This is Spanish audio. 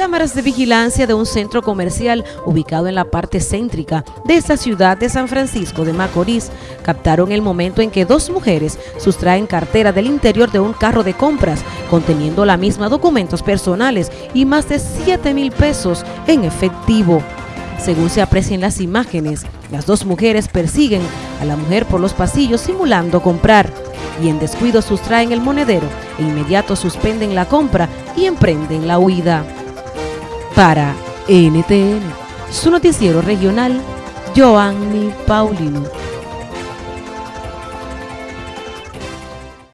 Cámaras de vigilancia de un centro comercial ubicado en la parte céntrica de esta ciudad de San Francisco de Macorís captaron el momento en que dos mujeres sustraen cartera del interior de un carro de compras conteniendo la misma documentos personales y más de 7 mil pesos en efectivo. Según se aprecian las imágenes, las dos mujeres persiguen a la mujer por los pasillos simulando comprar y en descuido sustraen el monedero e inmediato suspenden la compra y emprenden la huida. Para NTN, su noticiero regional, Joanny Paulino.